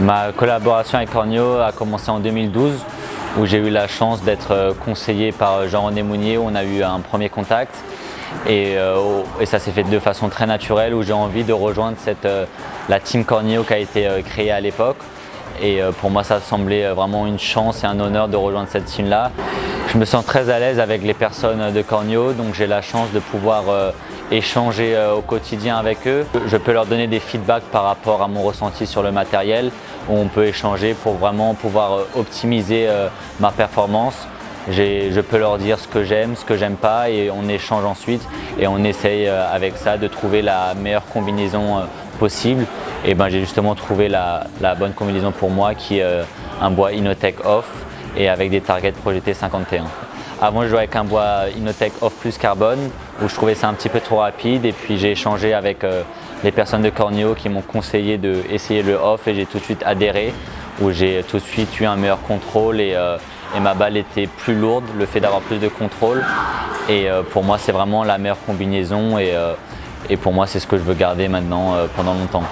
Ma collaboration avec Cornio a commencé en 2012 où j'ai eu la chance d'être conseillé par Jean-René Mounier on a eu un premier contact. Et, ça s'est fait de façon très naturelle où j'ai envie de rejoindre cette, la team Cornio qui a été créée à l'époque et pour moi ça semblait vraiment une chance et un honneur de rejoindre cette team là. Je me sens très à l'aise avec les personnes de Cornio, donc j'ai la chance de pouvoir euh, échanger euh, au quotidien avec eux. Je peux leur donner des feedbacks par rapport à mon ressenti sur le matériel, où on peut échanger pour vraiment pouvoir euh, optimiser ma performance. Je peux leur dire ce que j'aime, ce que j'aime pas et on échange ensuite et on essaye avec ça de trouver la meilleure combinaison possible. Et ben, j'ai justement trouvé la, bonne combinaison pour moi qui est un bois Inotech Off et avec des targets projetés 51. Avant, je jouais avec un bois Inotech Off Plus Carbone où je trouvais ça un petit peu trop rapide et puis j'ai échangé avec euh, les personnes de Cornio qui m'ont conseillé d'essayer le Off et j'ai tout de suite adhéré où j'ai tout de suite eu un meilleur contrôle et, euh, ma balle était plus lourde, le fait d'avoir plus de contrôle et euh, pour moi c'est vraiment la meilleure combinaison et pour moi c'est ce que je veux garder maintenant pendant longtemps.